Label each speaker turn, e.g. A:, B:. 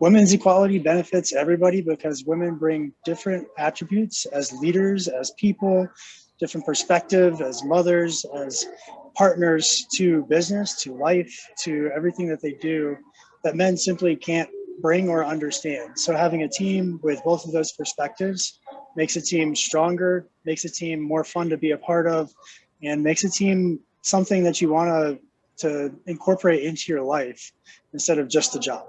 A: women's equality benefits everybody because women bring different attributes as leaders, as people, different perspective, as mothers, as partners to business, to life, to everything that they do that men simply can't bring or understand. So having a team with both of those perspectives makes a team stronger, makes a team more fun to be a part of, and makes a team something that you want to incorporate into your life instead of just a job.